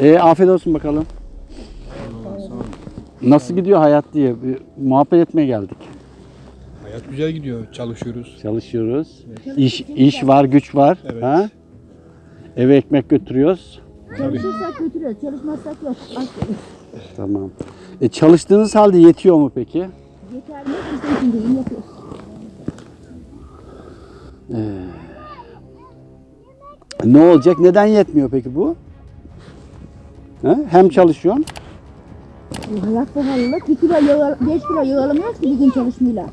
E, afiyet olsun bakalım. Nasıl gidiyor hayat diye bir muhabbet etmeye geldik. Hayat güzel gidiyor. Çalışıyoruz. Çalışıyoruz. İş iş var, güç var. Evet. Ha? Eve ekmek götürüyoruz. Çalışırsak götürüyoruz, çalışmazsak yok. Aç Tamam. E, çalıştığınız halde yetiyor mu peki? Yeter mi? Biz de için değil, yapıyoruz. Ne olacak? Neden yetmiyor peki bu? Ha? Hem çalışıyorsun. Bu hayat pahalılık. 1 kilo yağ, 5 kilo alamıyoruz ki bir gün çalışmayla.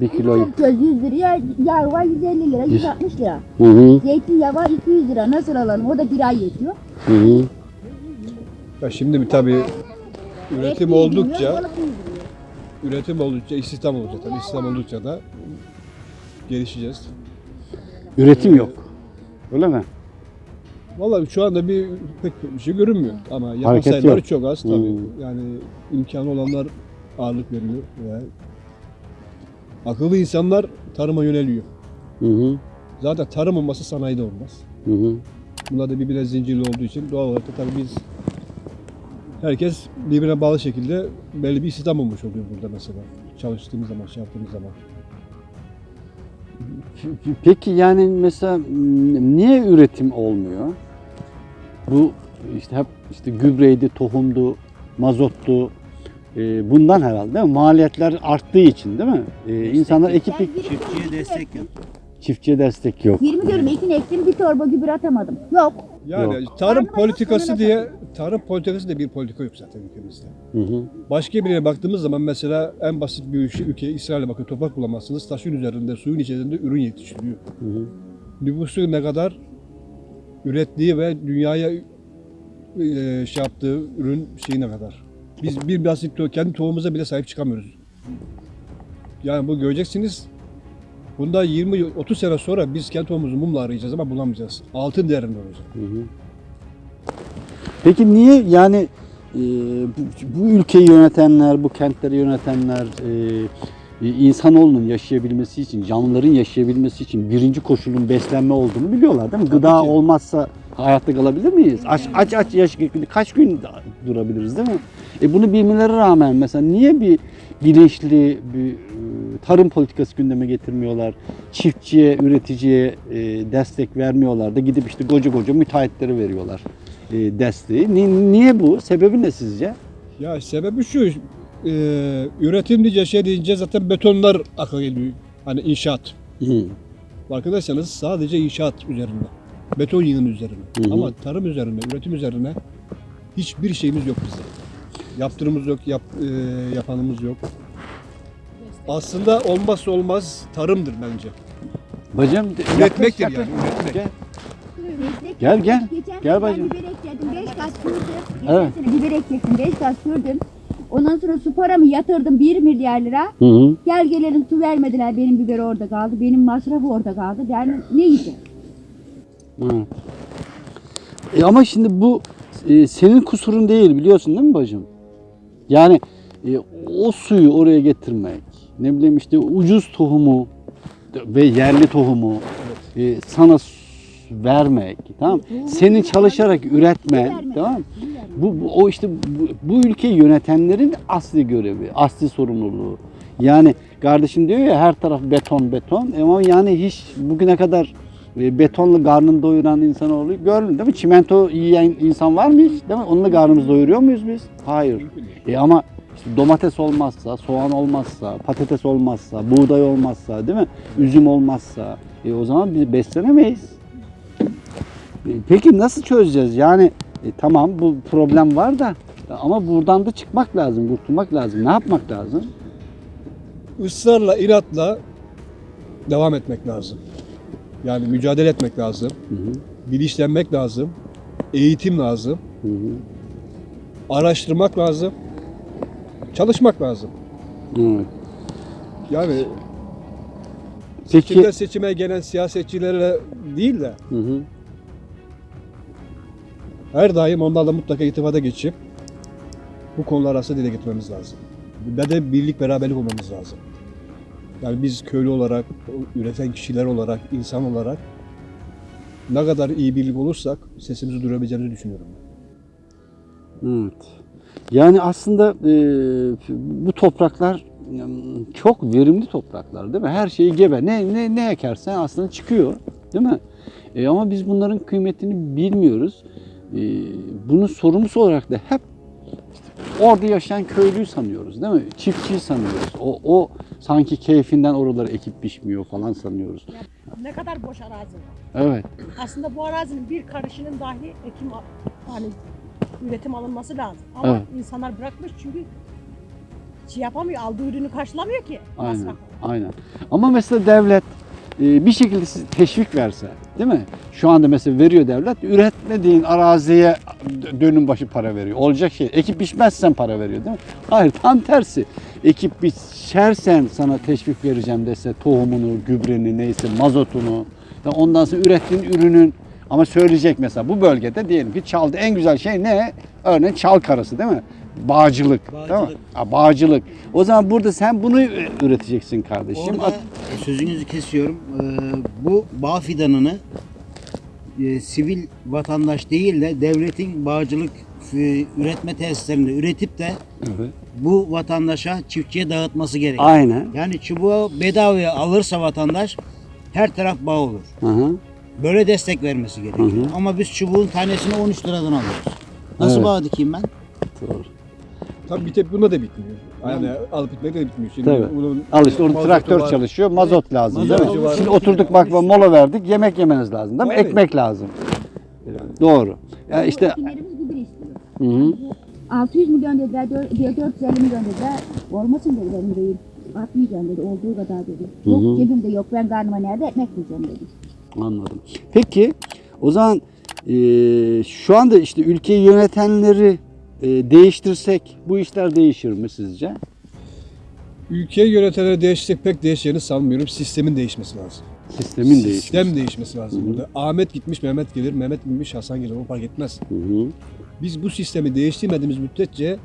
Bir kilo. Köz 100 liraya, yağ var 150 lira, 160 lira. Hı hı. Zeytinyağı var 200 lira. Nasıl alalım? O da bir ay yetiyor. Hı hı. Ya şimdi bir tabii üretim oldukça üretim oldukça istihdam olacak tabii. İstihdam oldukça da gelişeceğiz. Üretim yok. Öyle mi? Vallahi şu anda bir pek bir şey görünmüyor ama yapan Hareket sayıları yok. çok az tabii. Hmm. Yani imkanı olanlar ağırlık veriyor ve akıllı insanlar tarıma yöneliyor. Hı hı. Zaten tarım olmasa sanayide olmaz. Hı hı. Bunlar da birbirine zincirli olduğu için doğal olarak da tabii biz herkes birbirine bağlı şekilde belli bir istihdam olmuş oluyor burada mesela. Çalıştığımız zaman, şey yaptığımız zaman. Peki yani mesela niye üretim olmuyor? Bu işte hep işte gübreydi, tohumdu, mazottu. e, bundan herhalde değil mi? Maliyetler arttığı için değil mi? E, insanlar ekip Çiftçiye destek yok. çiftçiye destek yok. 20 diyorum ekin ektim bir torba gübre atamadım. Yok. Yani Yok. tarım politikası diye tarım politikası diye bir politika yok zaten ülkemizde. Hı hı. Başka birine baktığımız zaman mesela en basit bir ülke, ülke İsrail'e bakın toprak bulamazsınız. Taşın üzerinde, suyun içerisinde ürün yetiştiriyor. Hı hı. Nüfusu ne kadar ürettiği ve dünyaya e, şey yaptığı ürün şeyi ne kadar. Biz bir basit kendi tohumumuza bile sahip çıkamıyoruz. Yani bu göreceksiniz. Bunda 20-30 sene sonra biz kendi tohumumuzu mumla arayacağız ama bulamayacağız. Altın değerinde olacak. Hı hı. Peki niye yani e, bu, bu ülkeyi yönetenler, bu kentleri yönetenler e, insanoğlunun yaşayabilmesi için, canlıların yaşayabilmesi için birinci koşulun beslenme olduğunu biliyorlar değil mi? Gıda ki. olmazsa hayatta kalabilir miyiz? Aç aç aç yaş kaç gün durabiliriz değil mi? E bunu bilmeleri rağmen mesela niye bir bilinçli bir e, tarım politikası gündeme getirmiyorlar? Çiftçiye, üreticiye e, destek vermiyorlar da gidip işte koca koca müteahhitlere veriyorlar e, desteği. Ni- niye bu? Sebebi ne sizce? Ya sebebi şu, e, üretim deyince şey deyince zaten betonlar akla geliyor. Hani inşaat. Hı. Farkındaysanız sadece inşaat üzerinde. Beton yığını üzerine. Hı hı. Ama tarım üzerine, üretim üzerine hiçbir şeyimiz yok bizim. Yaptırımız yok, yap, e, yapanımız yok. Aslında olmazsa olmaz tarımdır bence. Bacım Üretmektir yaklaş, yani, yaklaş. üretmek. Gel. Gel, gel. Geçen Gel bacım. ben biber ekledim, 5 gaz sürdüm. Evet. sene biber ekledim, 5 gaz sürdüm. Ondan sonra su paramı yatırdım 1 milyar lira. Hı hı. Gel gelelim su vermediler. Benim biber orada kaldı. Benim masrafı orada kaldı. Yani ne yiyeceğim? Hı. E ama şimdi bu e, senin kusurun değil biliyorsun değil mi bacım? Yani e, o suyu oraya getirmek, ne bileyim işte ucuz tohumu ve yerli tohumu e, sana vermek, tamam? Senin çalışarak üretmen, tamam? Bu, bu o işte bu, bu ülkeyi yönetenlerin asli görevi, asli sorumluluğu. Yani kardeşim diyor ya her taraf beton beton ama yani hiç bugüne kadar e, betonla karnını doyuran insanoğlu gördün değil mi? Çimento yiyen insan var mı hiç? Değil mi? Onunla karnımızı doyuruyor muyuz biz? Hayır. E ama işte domates olmazsa, soğan olmazsa, patates olmazsa, buğday olmazsa, değil mi? Üzüm olmazsa, e o zaman biz beslenemeyiz. E, Peki nasıl çözeceğiz? Yani e, tamam bu problem var da ama buradan da çıkmak lazım, kurtulmak lazım. Ne yapmak lazım? Israrla, inatla devam etmek lazım. Yani mücadele etmek lazım. Hı hı, Bilinçlenmek lazım. Eğitim lazım. hı hı. Araştırmak lazım. Çalışmak lazım. Evet. Yani Peki, seçimden seçime gelen siyasetçilerle değil de hı hı, her daim onlarla mutlaka irtibata geçip bu konular arasında dile getirmemiz lazım. Ve de birlik beraberlik olmamız lazım. Yani biz köylü olarak, üreten kişiler olarak, insan olarak ne kadar iyi birlik olursak sesimizi duyurabileceğimizi düşünüyorum. Evet. Yani aslında e, bu topraklar çok verimli topraklar değil mi? Her şeyi gebe. Ne ne ne ekersen aslında çıkıyor, değil mi? E, ama biz bunların kıymetini bilmiyoruz. E, bunun sorumlusu olarak da hep orada yaşayan köylüyü sanıyoruz, değil mi? Çiftçiyi sanıyoruz. O o sanki keyfinden oraları ekip biçmiyor falan sanıyoruz. Ne kadar boş arazi. Evet. Aslında bu arazinin bir karışının dahi ekim hani üretim alınması lazım. Ama Evet. insanlar bırakmış çünkü şey yapamıyor, aldığı ürünü karşılamıyor ki. Aynen, aynen. Ama mesela devlet bir şekilde teşvik verse, değil mi? Şu anda mesela veriyor devlet, üretmediğin araziye dönüm başı para veriyor. Olacak şey. Ekip biçmezsen para veriyor, değil mi? Hayır, tam tersi. Ekip biçersen sana teşvik vereceğim dese tohumunu, gübreni, neyse mazotunu, ondan sonra ürettiğin ürünün ama söyleyecek mesela bu bölgede diyelim ki çaldı en güzel şey ne? Örneğin çal karası değil mi? Bağcılık? Bağcılık. Ha, bağcılık. O zaman burada sen bunu üreteceksin kardeşim. Orada sözünüzü kesiyorum. Ee, bu bağ fidanını e, sivil vatandaş değil de devletin bağcılık e, üretme tesislerinde üretip de Evet. bu vatandaşa, çiftçiye dağıtması gerekiyor. Aynen. Yani çubuğu bedavaya alırsa vatandaş her taraf bağ olur. Hı hı. Böyle destek vermesi gerekiyor. Hı hı. Ama biz çubuğun tanesini 13 liradan alıyoruz. Nasıl Evet. bağ dikeyim ben? Doğru. Tabii bir tek bunda da bitmiyor. Yani alıp bitmek de bitmiyor. Şimdi Tabii. bunun Al işte onun mazotu traktör var. çalışıyor, mazot lazım Mazot değil mi? var. Şimdi oturduk bak mola verdik, yemek yemeniz lazım değil mi? Tabii. Ekmek lazım. Doğru. Ya işte Ekinlerimiz gübre istiyor. hı hı. 600 milyon dediler, dör- diyor 450 milyon dediler. Olmasın dedi benim beyim. Atmayacağım dedi, olduğu kadar dedi. Yok cebimde yok, ben karnıma nerede ekmek bulacağım dedi. Anladım. Peki o zaman e, şu anda işte ülkeyi yönetenleri değiştirsek bu işler değişir mi sizce? Ülkeyi yönetenleri değişecek pek değişeceğini sanmıyorum. Sistemin değişmesi lazım. Sistemin değişmesi. Sistem değişmesi lazım Hı hı. burada. Ahmet gitmiş Mehmet gelir, Mehmet gitmiş Hasan gelir. O fark etmez. Hı hı. Biz bu sistemi değiştirmediğimiz müddetçe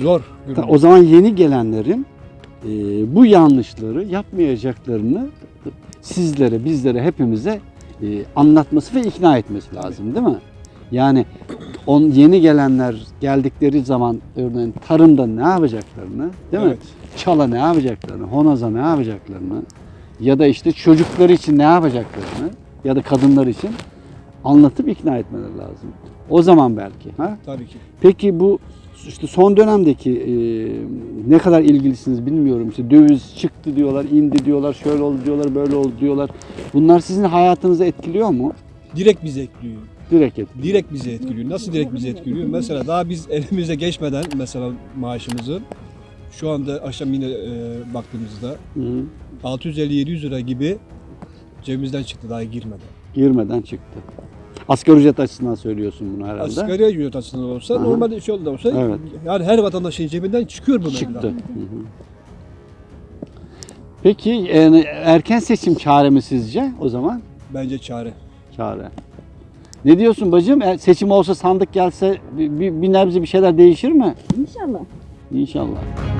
zor. Ta- O zaman yeni gelenlerin e, bu yanlışları yapmayacaklarını sizlere, bizlere, hepimize e, anlatması ve ikna etmesi lazım değil mi? Yani on yeni gelenler geldikleri zaman örneğin tarımda ne yapacaklarını, değil mi? Evet. Çala ne yapacaklarını, honaza ne yapacaklarını ya da işte çocukları için ne yapacaklarını ya da kadınlar için anlatıp ikna etmeleri lazım. O zaman belki. Ha? Tabii ki. Peki bu işte son dönemdeki e, ne kadar ilgilisiniz bilmiyorum. İşte döviz çıktı diyorlar, indi diyorlar, şöyle oldu diyorlar, böyle oldu diyorlar. Bunlar sizin hayatınızı etkiliyor mu? Direkt bizi etkiliyor. Direkt etkiliyor. Direkt bizi etkiliyor. Nasıl direkt bizi etkiliyor? Mesela daha biz elimize geçmeden mesela maaşımızı şu anda akşam yine e, baktığımızda Hı hı. 650-700 lira gibi cebimizden çıktı daha girmeden. Girmeden çıktı. Asgari ücret açısından söylüyorsun bunu herhalde. Asgari ücret açısından olsa Aha. normalde şöyle de olsa Evet. yani her vatandaşın cebinden çıkıyor bu Çıktı. meblağ. Hı hı. Peki yani erken seçim çare mi sizce o zaman? Bence çare. Çare. Ne diyorsun bacım? E, Seçim olsa sandık gelse bir, bir, bir nebze bir şeyler değişir mi? İnşallah. İnşallah.